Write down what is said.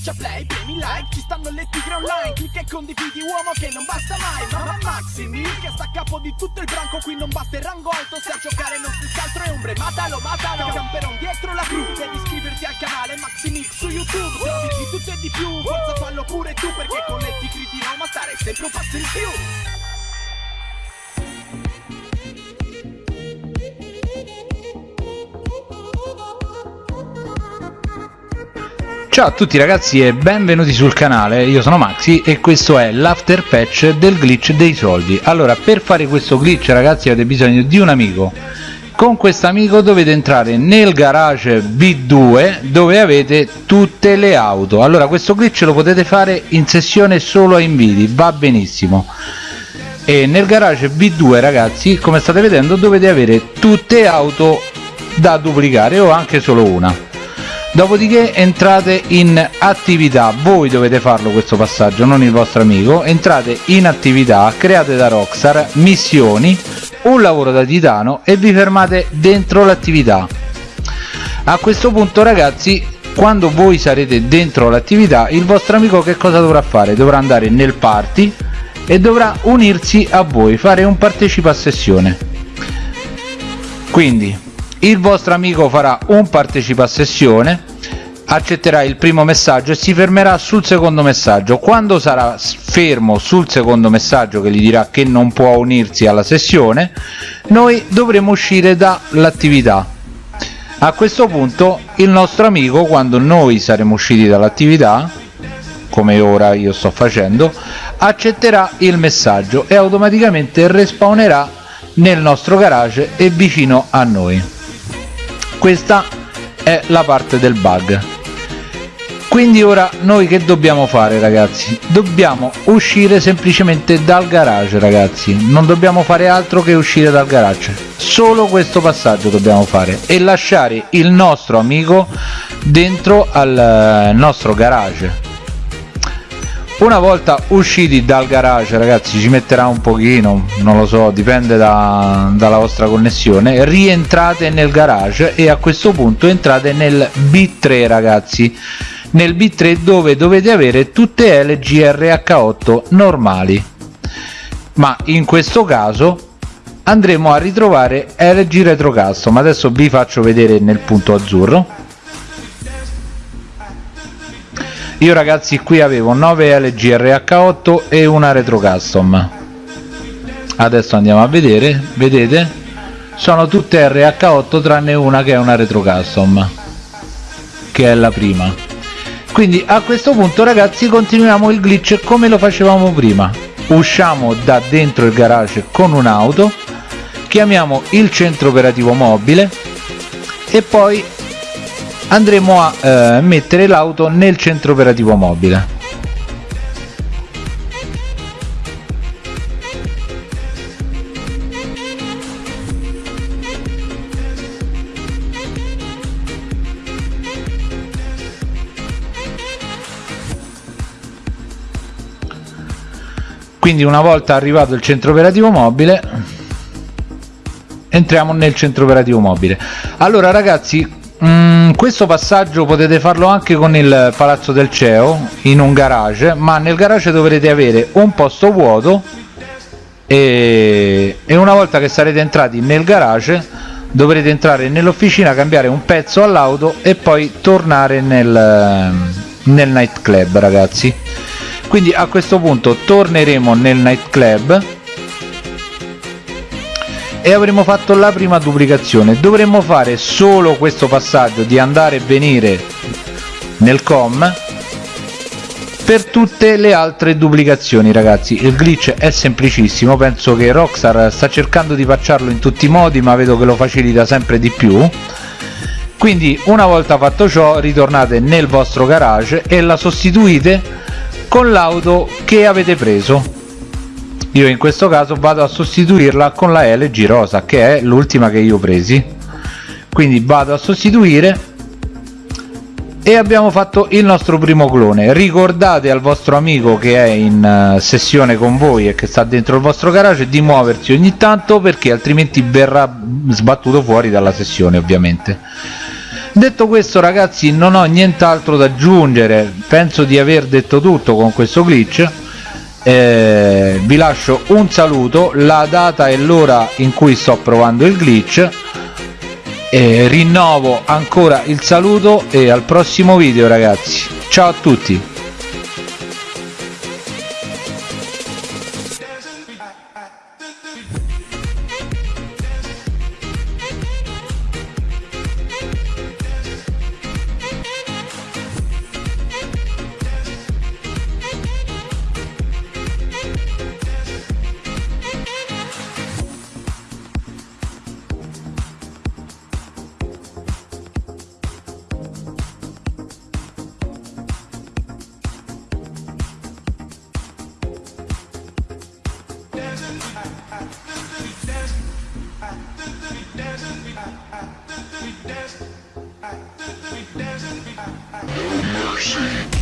Schiaccia play, premi like, ci stanno le tigre online Clicca e condividi uomo che non basta mai Mamma Maximi che sta a capo di tutto il branco Qui non basta il rango alto se a giocare non stessi altro è ombre Matalo, matalo, camperon dietro la crew Devi iscriverti al canale Maximix su YouTube Trovi di tutto e di più, forza fallo pure tu Perché con le tigre di Roma stare sempre un passo in più Ciao a tutti ragazzi e benvenuti sul canale, io sono Maxi e questo è l'after patch del glitch dei soldi. Allora per fare questo glitch ragazzi avete bisogno di un amico. Con questo amico dovete entrare nel garage B2 dove avete tutte le auto. Allora questo glitch lo potete fare in sessione solo a inviti, va benissimo. E nel garage B2 ragazzi come state vedendo dovete avere tutte auto da duplicare o anche solo una dopodiché entrate in attività. Voi dovete farlo questo passaggio non il vostro amico. Entrate in attività create da Rockstar missioni un lavoro da titano e vi fermate dentro l'attività. A questo punto ragazzi quando voi sarete dentro l'attività il vostro amico che cosa dovrà fare? Dovrà andare nel party e dovrà unirsi a voi fare un partecipa a sessione. Quindi il vostro amico farà un partecipa sessione accetterà il primo messaggio e si fermerà sul secondo messaggio. Quando sarà fermo sul secondo messaggio che gli dirà che non può unirsi alla sessione noi dovremo uscire dall'attività. A questo punto il nostro amico quando noi saremo usciti dall'attività come ora io sto facendo accetterà il messaggio e automaticamente respawnerà nel nostro garage e vicino a noi questa è la parte del bug. Quindi ora noi che dobbiamo fare ragazzi? Dobbiamo uscire semplicemente dal garage ragazzi. Non dobbiamo fare altro che uscire dal garage. Solo questo passaggio dobbiamo fare e lasciare il nostro amico dentro al eh, nostro garage una volta usciti dal garage ragazzi ci metterà un pochino non lo so dipende da, dalla vostra connessione. Rientrate nel garage e a questo punto entrate nel b3 ragazzi. Nel b3 dove dovete avere tutte le grh8 normali. Ma in questo caso andremo a ritrovare LG Retro Custom. Adesso vi faccio vedere nel punto azzurro io ragazzi qui avevo 9 LG RH8 e una Retro Custom. Adesso andiamo a vedere vedete? Sono tutte RH8 tranne una che è una Retro Custom che è la prima. Quindi a questo punto ragazzi continuiamo il glitch come lo facevamo prima. Usciamo da dentro il garage con un'auto chiamiamo il centro operativo mobile e poi andremo a eh, mettere l'auto nel centro operativo mobile. Quindi una volta arrivato il centro operativo mobile entriamo nel centro operativo mobile. Allora ragazzi Mm, questo passaggio potete farlo anche con il palazzo del CEO in un garage ma nel garage dovrete avere un posto vuoto e, e una volta che sarete entrati nel garage dovrete entrare nell'officina cambiare un pezzo all'auto e poi tornare nel, nel nightclub ragazzi. Quindi a questo punto torneremo nel nightclub e avremo fatto la prima duplicazione. Dovremmo fare solo questo passaggio di andare e venire nel com per tutte le altre duplicazioni ragazzi. Il glitch è semplicissimo. Penso che Rockstar sta cercando di facciarlo in tutti i modi ma vedo che lo facilita sempre di più. Quindi una volta fatto ciò ritornate nel vostro garage e la sostituite con l'auto che avete preso io in questo caso vado a sostituirla con la LG rosa che è l'ultima che io ho presi. Quindi vado a sostituire e abbiamo fatto il nostro primo clone. Ricordate al vostro amico che è in uh, sessione con voi e che sta dentro il vostro garage di muoversi ogni tanto perché altrimenti verrà sbattuto fuori dalla sessione ovviamente. Detto questo ragazzi non ho nient'altro da aggiungere. Penso di aver detto tutto con questo glitch eh, vi lascio un saluto la data e l'ora in cui sto provando il glitch. Eh, rinnovo ancora il saluto e al prossimo video ragazzi. Ciao a tutti mercy.